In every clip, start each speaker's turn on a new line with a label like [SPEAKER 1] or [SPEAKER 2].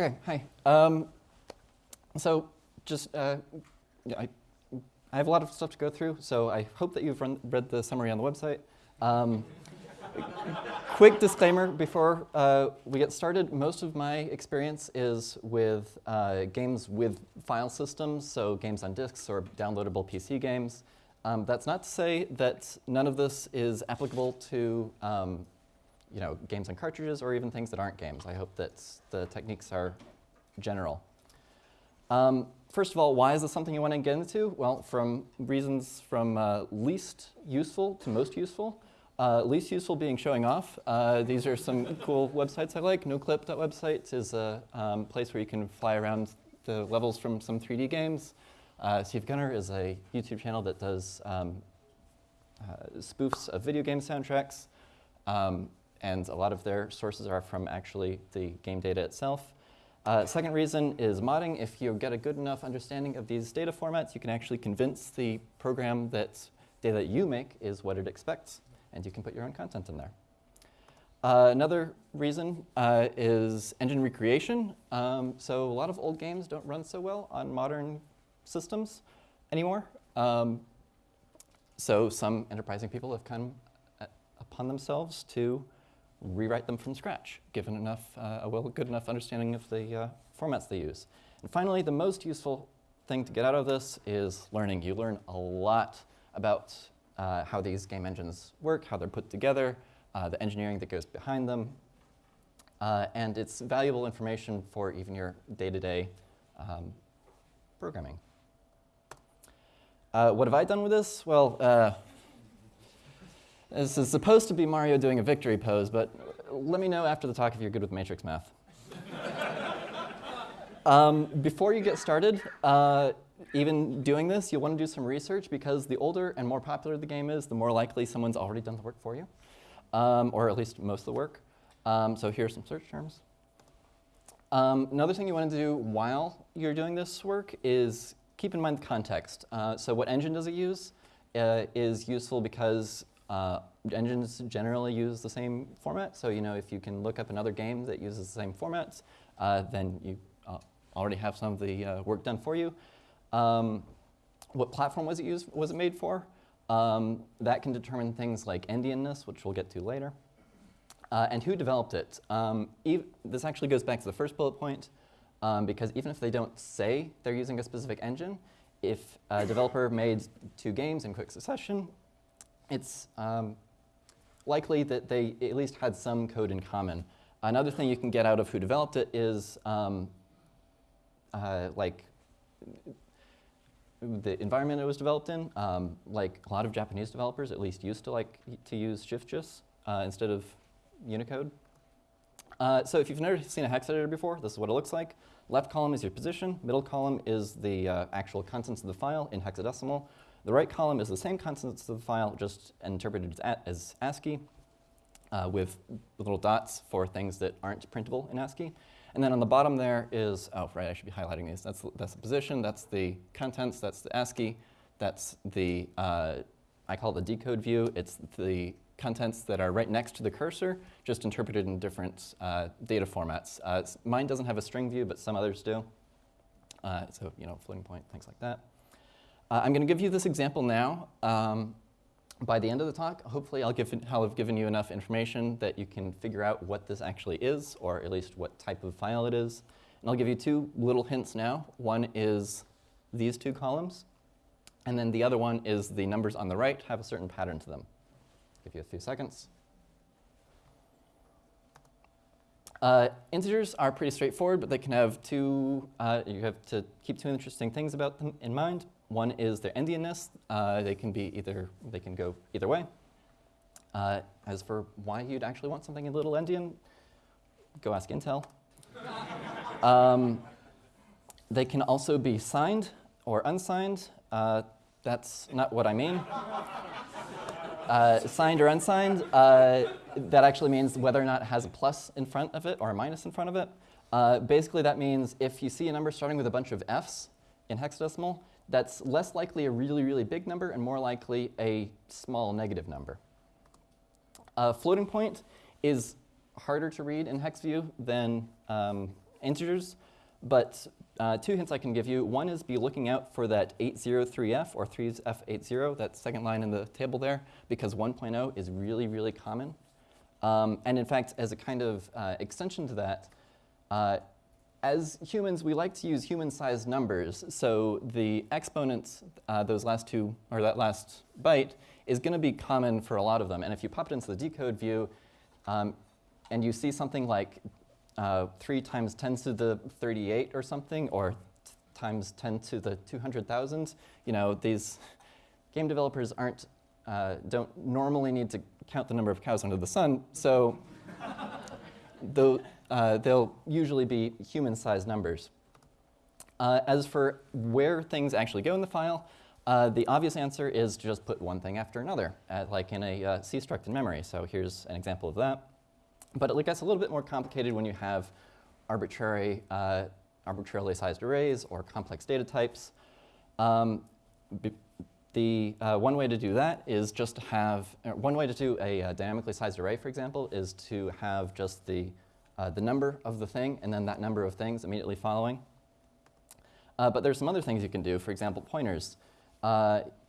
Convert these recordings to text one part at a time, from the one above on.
[SPEAKER 1] Okay, hi. Um, so just, uh, I, I have a lot of stuff to go through, so I hope that you've run, read the summary on the website. Um, quick disclaimer before uh, we get started. Most of my experience is with uh, games with file systems, so games on disks or downloadable PC games. Um, that's not to say that none of this is applicable to um, you know, games on cartridges or even things that aren't games. I hope that the techniques are general. Um, first of all, why is this something you want to get into? Well, from reasons from uh, least useful to most useful. Uh, least useful being showing off. Uh, these are some cool websites I like. NoClip.websites is a um, place where you can fly around the levels from some 3D games. Uh, SiIvaGunner is a YouTube channel that does um, uh, spoofs of video game soundtracks. Um, and a lot of their sources are from actually the game data itself. Uh, second reason is modding. If you get a good enough understanding of these data formats, you can actually convince the program that data that you make is what it expects, and you can put your own content in there. Uh, another reason uh, is engine recreation. Um, so a lot of old games don't run so well on modern systems anymore. Um, so some enterprising people have come uh, upon themselves to rewrite them from scratch, given enough, uh, a well, good enough understanding of the uh, formats they use. And finally, the most useful thing to get out of this is learning. You learn a lot about uh, how these game engines work, how they're put together, uh, the engineering that goes behind them, uh, and it's valuable information for even your day-to-day -day, um, programming. Uh, what have I done with this? Well, this is supposed to be Mario doing a victory pose, but let me know after the talk if you're good with matrix math. um, before you get started, uh, even doing this, you'll want to do some research because the older and more popular the game is, the more likely someone's already done the work for you, um, or at least most of the work. Um, so here are some search terms. Um, another thing you want to do while you're doing this work is keep in mind the context. Uh, so what engine does it use uh, is useful because uh, engines generally use the same format, so you know if you can look up another game that uses the same formats, uh, then you uh, already have some of the uh, work done for you. Um, what platform was it used? Was it made for? Um, that can determine things like endianness, which we'll get to later. Uh, and who developed it? Um, this actually goes back to the first bullet point, um, because even if they don't say they're using a specific engine, if a developer made two games in quick succession, it's um, likely that they at least had some code in common. Another thing you can get out of who developed it is um, uh, like the environment it was developed in. Um, like a lot of Japanese developers at least used to like to use Shift JIS uh, instead of Unicode. Uh, so if you've never seen a hex editor before, this is what it looks like. Left column is your position, middle column is the uh, actual contents of the file in hexadecimal. The right column is the same contents of the file, just interpreted as ASCII uh, with little dots for things that aren't printable in ASCII. And then on the bottom there is, oh, right, I should be highlighting these. That's, that's the position, that's the contents, that's the ASCII, that's the, uh, I call it the decode view. It's the contents that are right next to the cursor, just interpreted in different uh, data formats. Uh, mine doesn't have a string view, but some others do. Uh, so, you know, floating point, things like that. Uh, I'm going to give you this example now. Um, by the end of the talk, hopefully I'll, give, I'll have given you enough information that you can figure out what this actually is, or at least what type of file it is. And I'll give you two little hints now. One is these two columns, and then the other one is the numbers on the right have a certain pattern to them. Give you a few seconds. Uh, integers are pretty straightforward, but they can have two, uh, you have to keep two interesting things about them in mind. One is their endianness. Uh, they can be either, they can go either way. Uh, as for why you'd actually want something a little endian, go ask Intel. um, they can also be signed or unsigned. Uh, that's not what I mean. Uh, signed or unsigned, uh, that actually means whether or not it has a plus in front of it or a minus in front of it. Uh, basically, that means if you see a number starting with a bunch of Fs in hexadecimal, that's less likely a really, really big number and more likely a small negative number. A floating point is harder to read in hex view than um, integers. But uh, two hints I can give you. One is be looking out for that 803f or 3f80, that second line in the table there, because 1.0 is really, really common. Um, and in fact, as a kind of uh, extension to that, uh, as humans, we like to use human-sized numbers. So the exponents, uh, those last two, or that last byte, is going to be common for a lot of them. And if you pop it into the decode view, um, and you see something like uh, 3 times 10 to the 38 or something, or times 10 to the 200,000, you know, these game developers aren't, uh, don't normally need to count the number of cows under the sun, so the, uh, they'll usually be human-sized numbers. Uh, as for where things actually go in the file, uh, the obvious answer is to just put one thing after another, uh, like in a uh, C-struct in memory. So here's an example of that. But it gets a little bit more complicated when you have arbitrary, uh, arbitrarily sized arrays or complex data types. Um, the uh, one way to do that is just to have, uh, one way to do a uh, dynamically sized array, for example, is to have just the, uh, the number of the thing and then that number of things immediately following. Uh, but there's some other things you can do, for example, pointers.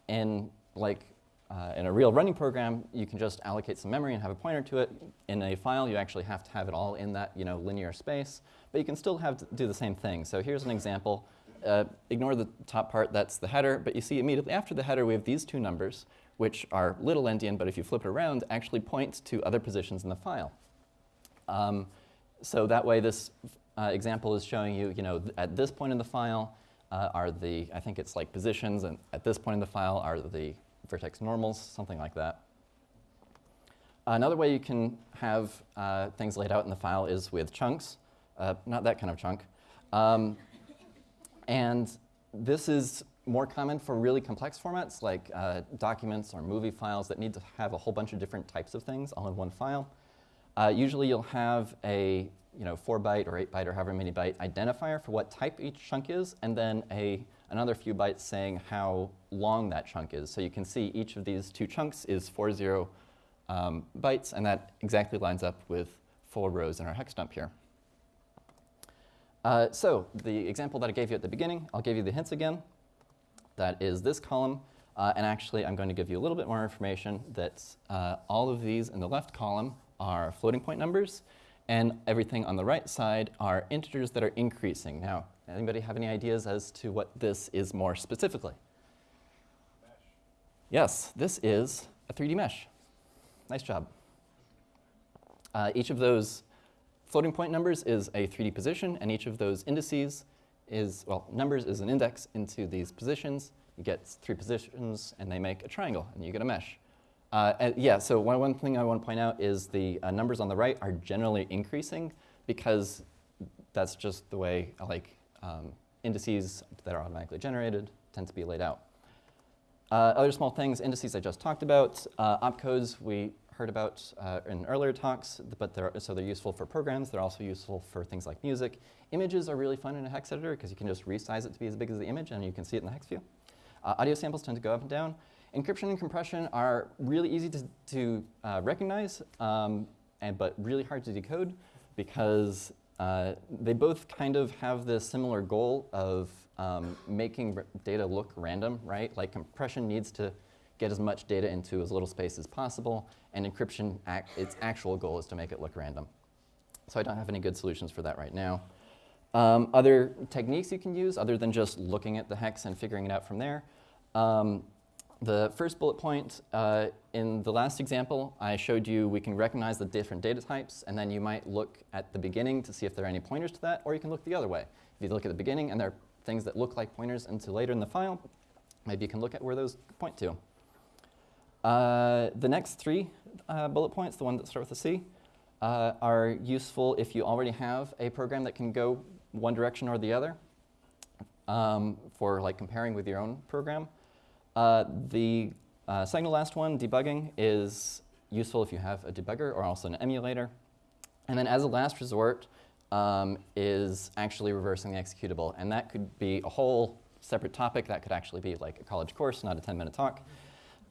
[SPEAKER 1] in like uh, in a real running program, you can just allocate some memory and have a pointer to it. In a file, you actually have to have it all in that you know, linear space, but you can still have to do the same thing. So here's an example. Uh, ignore the top part, that's the header, but you see immediately after the header we have these two numbers, which are little endian, but if you flip it around, actually point to other positions in the file. Um, so that way this uh, example is showing you, you know, th at this point in the file uh, are the, I think it's like positions, and at this point in the file are the vertex normals, something like that. Another way you can have uh, things laid out in the file is with chunks, uh, not that kind of chunk. Um, and this is more common for really complex formats like uh, documents or movie files that need to have a whole bunch of different types of things all in one file. Uh, usually you'll have a you know, 4 byte or 8 byte or however many byte identifier for what type each chunk is, and then a another few bytes saying how long that chunk is. So you can see each of these two chunks is 40 um, bytes, and that exactly lines up with four rows in our hex dump here. Uh, so the example that I gave you at the beginning, I'll give you the hints again. That is this column. Uh, and actually, I'm going to give you a little bit more information that uh, all of these in the left column are floating point numbers, and everything on the right side are integers that are increasing. Now, Anybody have any ideas as to what this is more specifically? Mesh. Yes, this is a 3D mesh. Nice job. Uh, each of those floating point numbers is a 3D position, and each of those indices is, well, numbers is an index into these positions. You get three positions, and they make a triangle, and you get a mesh. Uh, yeah, so one, one thing I want to point out is the uh, numbers on the right are generally increasing because that's just the way like um, indices that are automatically generated tend to be laid out. Uh, other small things, indices I just talked about. Uh, opcodes we heard about uh, in earlier talks, but they're, so they're useful for programs. They're also useful for things like music. Images are really fun in a hex editor because you can just resize it to be as big as the image and you can see it in the hex view. Uh, audio samples tend to go up and down. Encryption and compression are really easy to, to uh, recognize, um, and, but really hard to decode because uh, they both kind of have this similar goal of um, making data look random, right? Like compression needs to get as much data into as little space as possible, and encryption, act, its actual goal is to make it look random. So I don't have any good solutions for that right now. Um, other techniques you can use, other than just looking at the hex and figuring it out from there, um, the first bullet point, uh, in the last example, I showed you we can recognize the different data types, and then you might look at the beginning to see if there are any pointers to that, or you can look the other way. If you look at the beginning and there are things that look like pointers into later in the file, maybe you can look at where those point to. Uh, the next three uh, bullet points, the ones that start with a C, uh, are useful if you already have a program that can go one direction or the other um, for like comparing with your own program. Uh, the uh, second to last one, debugging, is useful if you have a debugger or also an emulator. And then as a last resort um, is actually reversing the executable. And that could be a whole separate topic. That could actually be like a college course, not a 10-minute talk.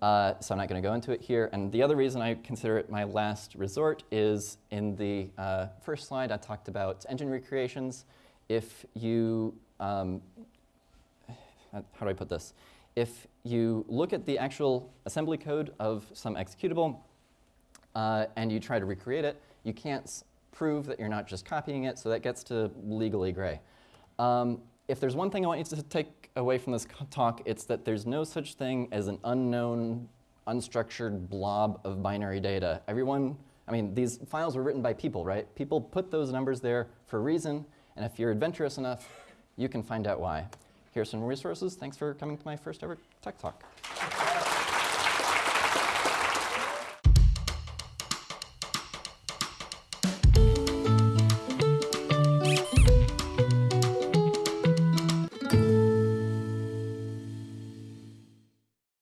[SPEAKER 1] Uh, so I'm not going to go into it here. And the other reason I consider it my last resort is in the uh, first slide, I talked about engine recreations. If you, um, how do I put this? If you look at the actual assembly code of some executable uh, and you try to recreate it, you can't prove that you're not just copying it, so that gets to legally gray. Um, if there's one thing I want you to take away from this talk, it's that there's no such thing as an unknown, unstructured blob of binary data. Everyone, I mean, these files were written by people, right? People put those numbers there for a reason, and if you're adventurous enough, you can find out why. Here's some resources. Thanks for coming to my first ever tech talk.